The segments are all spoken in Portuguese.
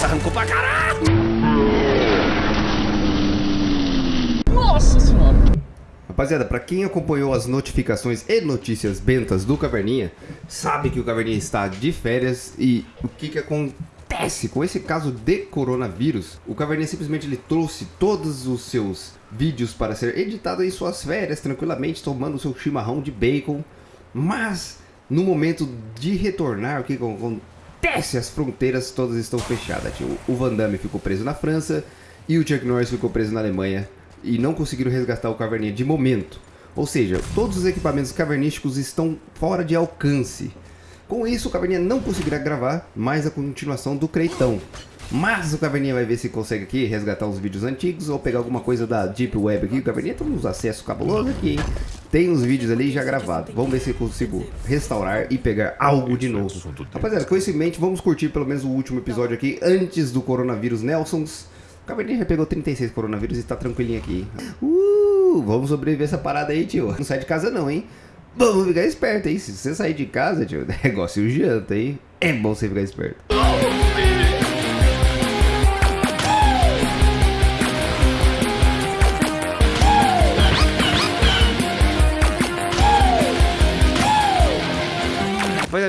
Nossa, arrancou pra caralho! Nossa senhora! Rapaziada, pra quem acompanhou as notificações e notícias bentas do Caverninha, sabe que o Caverninha está de férias e o que que acontece com esse caso de coronavírus? O Caverninha simplesmente ele trouxe todos os seus vídeos para ser editado em suas férias, tranquilamente, tomando seu chimarrão de bacon, mas no momento de retornar, o que que acontece? As fronteiras todas estão fechadas. O Van Damme ficou preso na França e o Chuck Norris ficou preso na Alemanha e não conseguiram resgatar o Caverninha de momento. Ou seja, todos os equipamentos cavernísticos estão fora de alcance. Com isso, o Caverninha não conseguirá gravar mais a continuação do Creitão. Mas o Caverninha vai ver se consegue aqui resgatar os vídeos antigos ou pegar alguma coisa da Deep Web aqui. O Caverninha tem uns acessos cabulosos aqui, hein? Tem uns vídeos ali já gravados. Vamos ver se consigo restaurar e pegar algo de novo. Rapaziada, com isso em mente, vamos curtir pelo menos o último episódio aqui antes do coronavírus Nelsons. O Caverninha já pegou 36 coronavírus e tá tranquilinho aqui. Uh, vamos sobreviver essa parada aí, tio. Não sai de casa não, hein? Vamos ficar esperto, hein? Se você sair de casa, tio, negócio janta, hein? É bom você ficar esperto.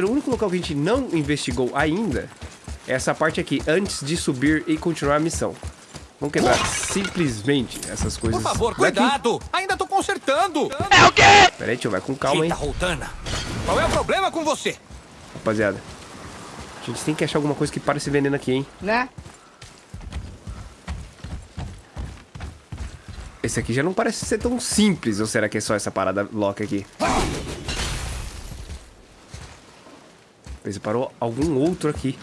O único local que a gente não investigou ainda é essa parte aqui, antes de subir e continuar a missão. Vamos quebrar simplesmente essas coisas Por favor, daqui. cuidado! Ainda tô consertando! Pera aí, tio, vai com calma, hein? Eita, Roltana! Qual é o problema com você? Rapaziada. A gente tem que achar alguma coisa que pare esse veneno aqui, hein? Né? Esse aqui já não parece ser tão simples, ou será que é só essa parada lock aqui? Ele parou algum outro aqui.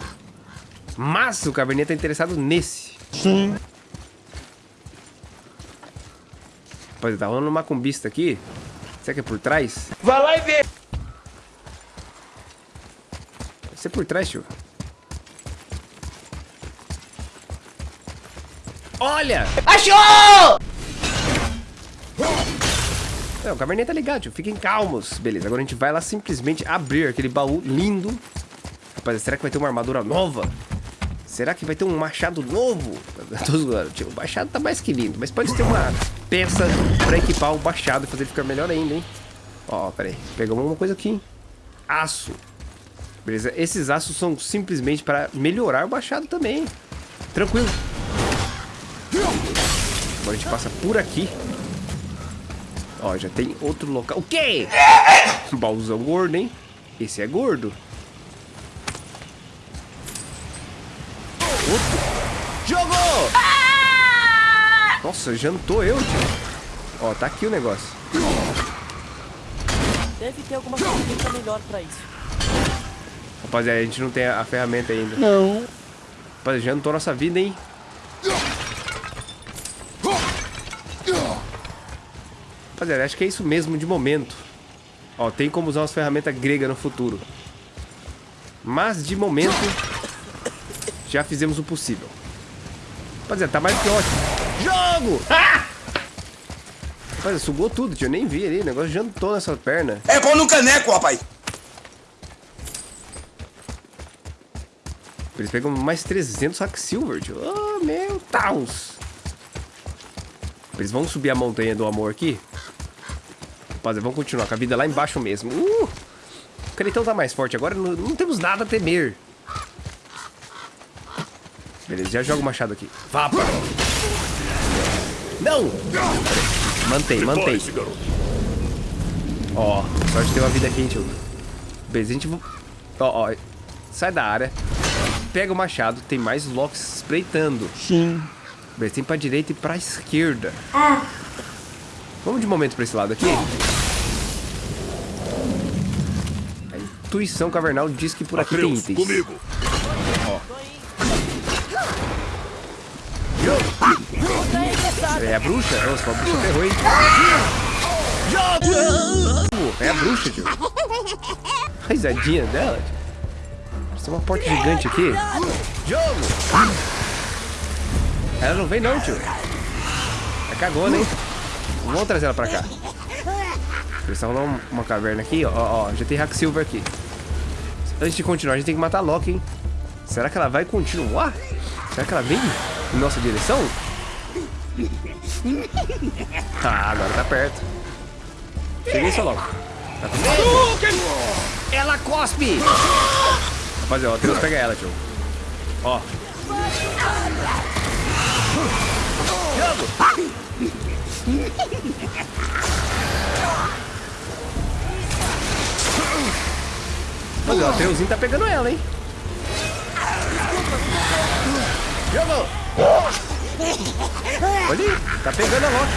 Mas o Caverninha tá interessado nesse. Sim. Rapaziada, tá rolando uma macumbista aqui. Será que é por trás? Vai lá e vê! Deve ser por trás, tio. Olha! Achou! Não, o Caverninha tá ligado, tio. Fiquem calmos. Beleza, agora a gente vai lá simplesmente abrir aquele baú lindo. Rapaz, será que vai ter uma armadura nova? Será que vai ter um machado novo? Tô zoando, tio. O machado tá mais que lindo. Mas pode ter uma peça pra equipar o machado e fazer ele ficar melhor ainda, hein? Ó, pera aí. Pegamos uma coisa aqui, hein? Aço. Beleza? Esses aços são simplesmente para melhorar o machado também. Tranquilo. Agora a gente passa por aqui. Ó, já tem outro local. O quê? Baúzão gordo, hein? Esse é gordo. Outro. Jogou! Nossa, jantou eu, tio. Ó, tá aqui o negócio. Deve ter alguma ferramenta melhor pra isso. Rapaziada, a gente não tem a, a ferramenta ainda. Não. Rapaziada, jantou nossa vida, hein? Rapaziada, acho que é isso mesmo de momento. Ó, tem como usar umas ferramentas gregas no futuro. Mas, de momento, já fizemos o possível. Rapaziada, tá mais que ótimo. Jogo! Ah! Rapaziada, sugou tudo, tio. Eu nem vi ali. O negócio jantou nessa perna. É pão no caneco, rapaz! Eles pegam mais 300 hack silver, tio. Oh, meu Deus. Eles vão subir a montanha do amor aqui. Rapaziada, vamos continuar com a vida lá embaixo mesmo. Uh! O Creitão tá mais forte agora. Não, não temos nada a temer. Beleza, já joga o machado aqui. Vá, pá. Não! Mantém, mantém. Ó, sorte ter uma vida aqui, hein, tio. Beleza, a gente... Ó, ó. Sai da área. Pega o machado. Tem mais locks espreitando. Sim. Beleza, tem pra direita e pra esquerda. Vamos de momento pra esse lado aqui. Intuição cavernal diz que por aqui tem itens. comigo. É a bruxa? Nossa, a bruxa ferrou, hein? Pô, É a bruxa, tio. A risadinha dela, tio. Tem uma porta gigante aqui. Jogo! Ela não vem não, tio. É cagona, hein? Vamos trazer ela pra cá. Estão numa uma caverna aqui, ó, ó. Já tem Hack Silver aqui. Antes de continuar, a gente tem que matar a Loki, hein? Será que ela vai continuar? Será que ela vem em nossa direção? Ah, agora tá perto. Cheguei só logo. Tá com? Ela cospe! Rapaziada, ó, o Atreus pega ela, tio. Ó. Jogo! Mas o Atreuszinho tá pegando ela, hein? Jogo! Olha tá pegando a Loki.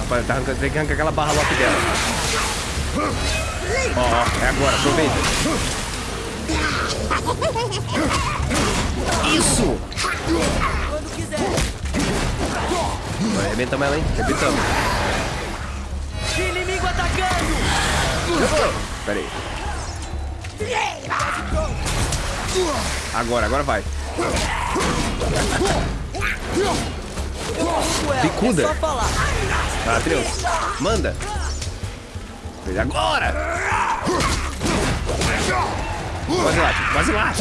Rapaz, tá arrancando, tem que arrancar aquela barra Loki dela. Ó, ó, é agora, aproveita. Isso! Quando quiser. Arrebentamos ela, hein? Arrebentamos. Inimigo atacando! Pera aí. Agora, agora vai. Bicuda. É falar. Ah, Atreus, manda. Agora! Quase lá, quase lá.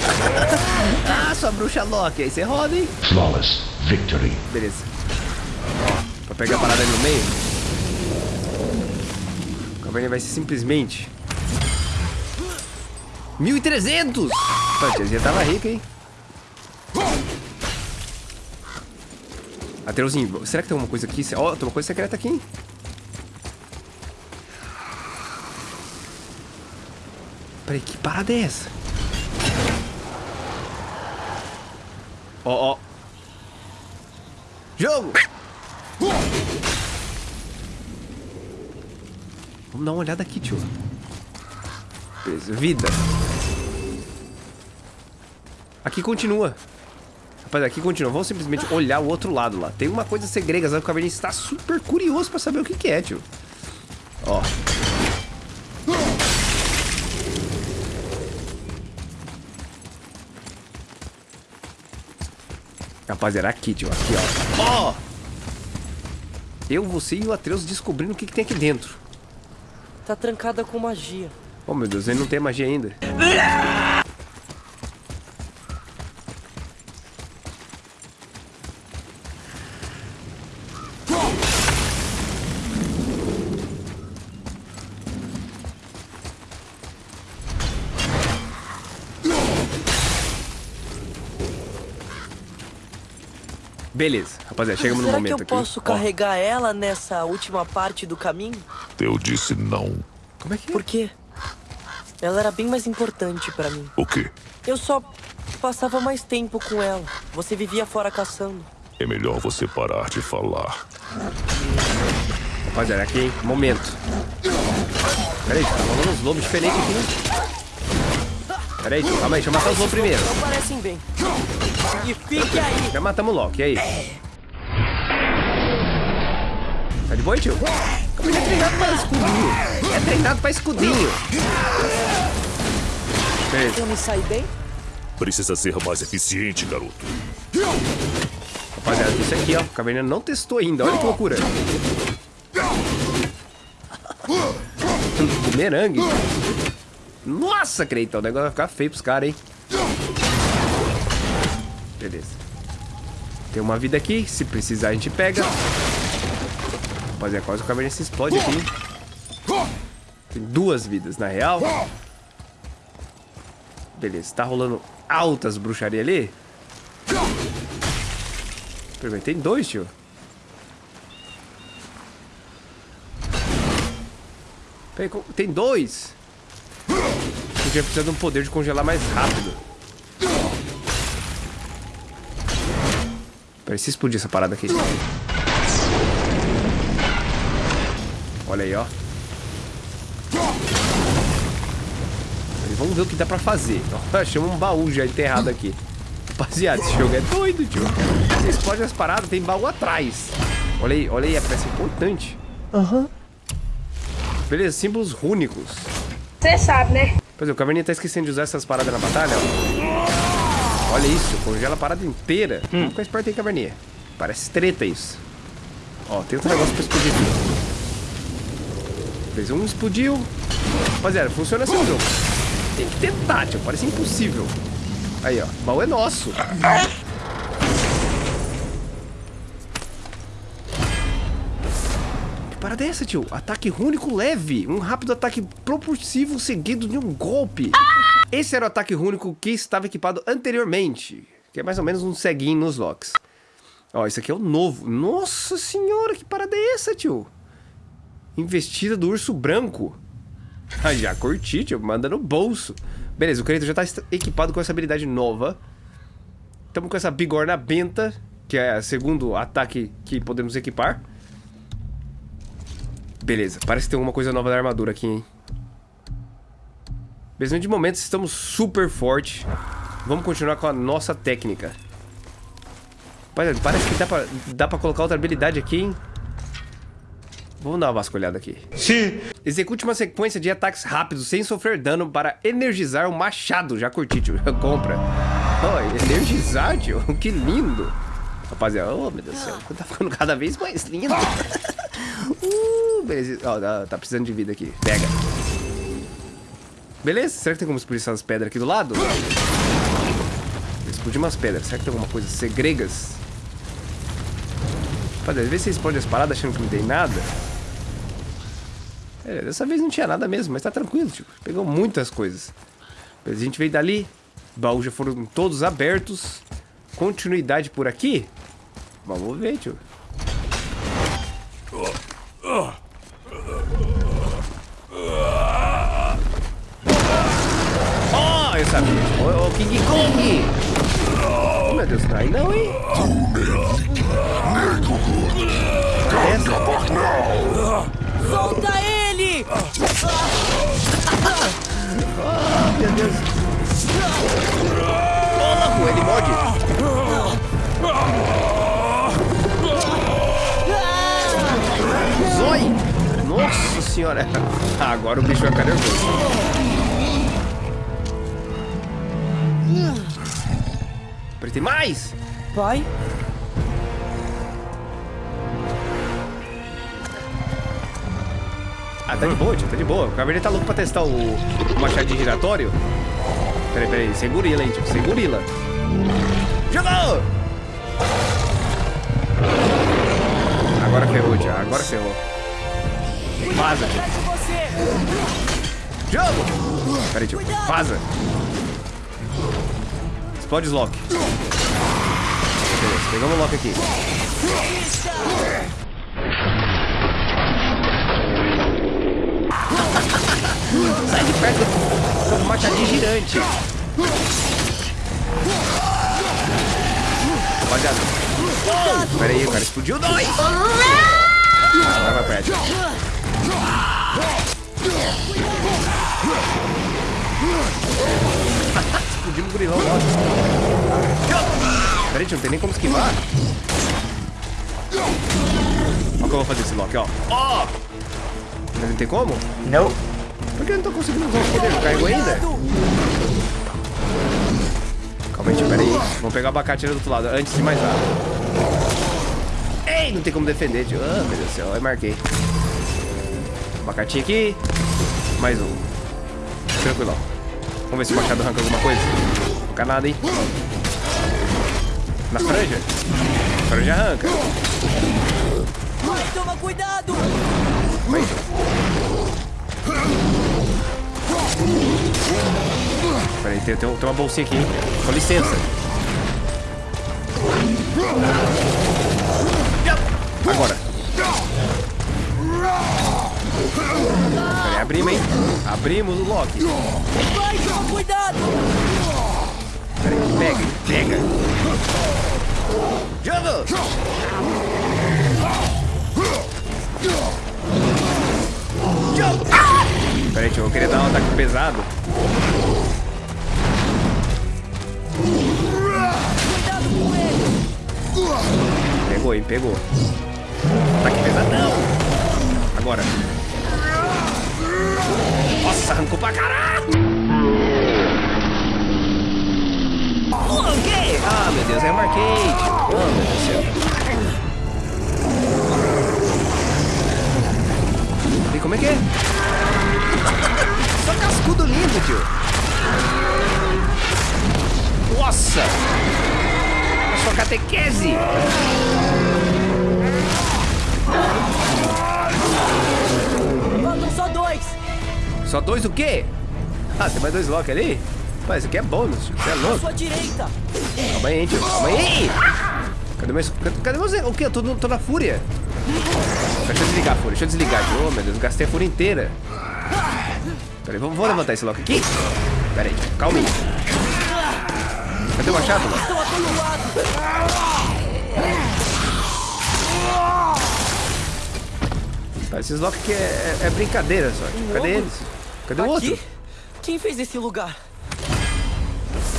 ah, sua bruxa Loki. Aí você roda, hein? Flawless victory. Beleza. Ó, pra pegar a parada ali no meio. O Caverna vai ser simplesmente... 1.300! Pô, a tiazinha tava rica, hein? Ateuzinho, será que tem alguma coisa aqui? Ó, tem uma coisa secreta aqui, hein? Peraí, que parada é essa? Ó, ó. Jogo! Vamos dar uma olhada aqui, tio. Beleza, vida. Aqui continua. Rapaz, aqui continua. Vamos simplesmente olhar o outro lado lá. Tem uma coisa segrega, sabe? O Caverninha está super curioso pra saber o que, que é, tio. Ó. Rapaziada, aqui, tio. Aqui, ó. Ó! Eu, você e o Atreus descobrindo o que, que tem aqui dentro. Tá trancada com magia. Oh, meu Deus, ele não tem magia ainda. Beleza, rapaziada, chegamos no Será momento que eu aqui. posso Ó, carregar ela nessa última parte do caminho? Eu disse não. como é que é? Por quê? Ela era bem mais importante pra mim. O quê? Eu só passava mais tempo com ela. Você vivia fora caçando. É melhor você parar de falar. Rapaziada, aqui, hein? Momento. Pera aí, tá rolando uns lobos diferentes aqui, né? Pera aí, tio. calma aí, deixa eu matar os lobos primeiro. Não parecem bem. E fique aí! Já matamos o Loki, e aí? Tá de boa, tio? Ele é treinado pra escudinho. É treinado pra escudinho. Beleza. Eu me saí bem? Precisa ser mais eficiente, garoto. Rapaziada, isso aqui, ó. O Caverninha não testou ainda. Olha que loucura. Bumerangue. Nossa, Creitão. O negócio vai ficar feio pros caras, hein? Beleza. Tem uma vida aqui. Se precisar, a gente pega. Rapaziada, quase o Caverninha se explode aqui. Tem duas vidas, na real. Beleza. Tá rolando altas bruxarias ali. Peraí, tem dois, tio. Tem dois. Gente vai precisar de um poder de congelar mais rápido. Peraí, se explodir essa parada aqui. Olha aí, ó. Vamos ver o que dá pra fazer. Ó, Achamos um baú já enterrado aqui. Rapaziada, esse jogo é doido, tio. Você explode as paradas, tem baú atrás. Olha aí, olha aí, a peça importante. Aham. Beleza, símbolos rúnicos. Você sabe, né? Pois é, o Caverninha tá esquecendo de usar essas paradas na batalha, ó. Olha isso, congela a parada inteira. Vamos ficar esperto aí, Caverninha. Parece treta isso. Ó, tem outro negócio pra explodir aqui. Fez um, explodiu. Rapaziada, funciona assim o jogo. Tem que tentar, tio. Parece impossível. Aí, ó. O baú é nosso. Que parada é essa, tio? Ataque rúnico leve. Um rápido ataque propulsivo seguido de um golpe. Esse era o ataque rúnico que estava equipado anteriormente. Que é mais ou menos um ceguinho nos locks. Ó, esse aqui é o novo. Nossa senhora, que parada é essa, tio? Investida do urso branco. Ah, já curti, tio. Manda no bolso. Beleza, o Kratos já tá est- equipado com essa habilidade nova. Estamos com essa bigorna benta, que é o segundo ataque que podemos equipar. Beleza, parece que tem alguma coisa nova da armadura aqui, hein? Beleza, de momento estamos super forte. Vamos continuar com a nossa técnica. Rapaziada, Parece que dá pra, dá pra colocar outra habilidade aqui, hein? Vamos dar uma vasculhada aqui. Sim. Execute uma sequência de ataques rápidos sem sofrer dano para energizar o machado. Já curti, tio. Compra. Oh, energizar, tio. Que lindo. Rapaziada, oh meu Deus do céu. Tá ficando cada vez mais lindo. uh, beleza. Ó, tá, tá precisando de vida aqui. Pega. Beleza? Será que tem como explodir essas pedras aqui do lado? Explodir umas pedras. Será que tem alguma coisa? Segregas? Rapaziada, às vezes você explode as paradas achando que não tem nada. É, dessa vez não tinha nada mesmo, mas tá tranquilo, tio. Pegou muitas coisas. A gente veio dali, baús já foram todos abertos. Continuidade por aqui? Vamos ver, tio. Oh, eu sabia. Ô, ô, King Kong! Oh, meu Deus, aí não, hein? Solta ele! Meu Deus. Ô, louco, ele morde. Zói! Nossa senhora. Agora o bicho vai ficar nervoso. Apertei mais! Pai? Ah, tá de boa, tio, tá de boa. O Cabernet tá louco pra testar o, o machadinho giratório. Peraí, peraí. Segurila, hein, tio. Segurila. Jogou! Agora ferrou, tio. Agora ferrou. Vaza, tio. Jogo! Peraí, tio. Vaza. Explode os lock. Beleza, pegamos o lock aqui. Sai de perto do machadinho girante. Rapaziada. Oh, pera aí, o cara explodiu dois. Agora vai perto. Explodimos o gurilão logo. Pera aí, tio, não tem nem como esquivar. Olha o que eu vou fazer esse lock, ó. Ó! Não tem como? Não. Por que eu não tô conseguindo usar os poderes? Carregou ainda? Calma aí, pera aí. Vamos pegar o abacate ali do outro lado, antes de mais nada. Ei, não tem como defender, tio. Ah, meu Deus do céu, eu marquei. Abacatinho aqui. Mais um. Tranquilão. Vamos ver se o machado arranca alguma coisa. Não arranca nada, hein? Na franja? A franja arranca. Toma cuidado! Vai. Peraí, tem, tem, tem uma bolsinha aqui, hein? Com licença. Abrimos o lock. Toma cuidado! Peraí, pega, pega. Jogo! Jogo! Ah! Peraí, eu queria dar um ataque pesado. Cuidado com ele! Pegou, hein? Pegou. Ataque pesadão. Agora. Arrancou pra caralho! Loguei! Ah, meu Deus, é um arcade! Oh, meu Deus do céu! E como é que é? Só cascudo lindo, tio! Nossa! É só catequese! Só dois o quê? Ah, tem mais dois Loki ali? Mas isso aqui é bônus, tio. Você é À louco. sua direita! Calma aí, tio. Calma aí. Cadê, meu, cadê, você? O quê? Eu tô, tô na fúria. Deixa eu desligar a fúria. Deixa eu desligar, tio. Oh, meu Deus. Gastei a fúria inteira. Peraí, vamos, vamos levantar esse Loki aqui. Pera aí. Calma aí. Cadê o machado? Estão! Tá, esses Loki aqui é, é- é brincadeira só. tio. Cadê eles? Cadê o outro? Aqui? Quem fez esse lugar?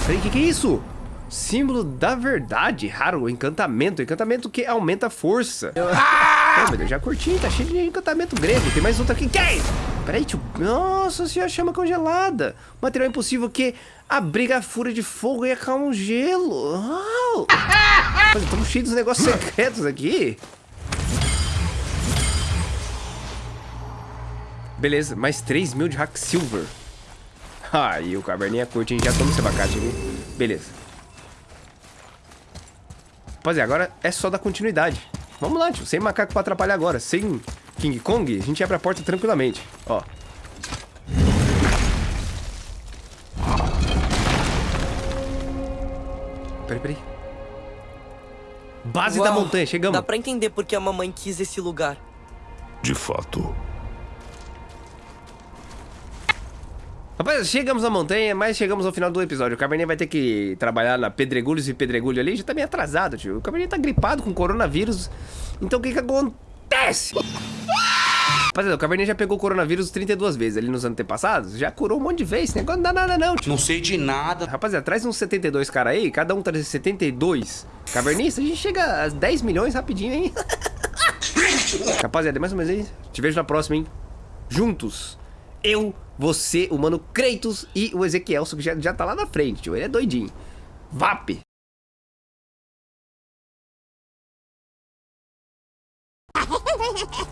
Peraí, o que, que é isso? Símbolo da verdade, raro, encantamento, encantamento que aumenta a força. Ah! meu Deus, já curti, tá cheio de encantamento grego. Tem mais outro aqui. Quem? Peraí, tio. Nossa senhora, chama congelada. Material impossível que abriga a fúria de fogo e acalma o gelo. Uau! Mas estamos cheios dos negócios secretos aqui. Beleza, mais 3 mil de hack silver. Aí o caverninha curte, a gente já toma esse abacate aqui. Beleza. Rapaziada, agora é só dar continuidade. Vamos lá, tio. Sem macaco pra atrapalhar agora. Sem King Kong, a gente abre a porta tranquilamente. Ó. Peraí, peraí. Base da Uau, montanha, chegamos. Dá pra entender porque a mamãe quis esse lugar. De fato, Rapaz, chegamos na montanha, mas chegamos ao final do episódio. O Cabernet vai ter que trabalhar na Pedregulhos e Pedregulho ali. Já tá meio atrasado, tio. O Cabernet tá gripado com coronavírus. Então o que que acontece? Rapaziada, o Cabernet já pegou coronavírus 32 vezes ali nos antepassados. Já curou um monte de vezes. Negócio não dá nada não, tio. Não sei de nada. Rapaziada, traz uns 72 cara aí. Cada um traz 72 cavernistas. A gente chega a 10 milhões rapidinho, hein? Rapaziada, é mais ou menos isso. Te vejo na próxima, hein? Juntos. Eu, você, o Mano Kratos e o Ezequiel, que já, já tá lá na frente, tio. Ele é doidinho. VAP!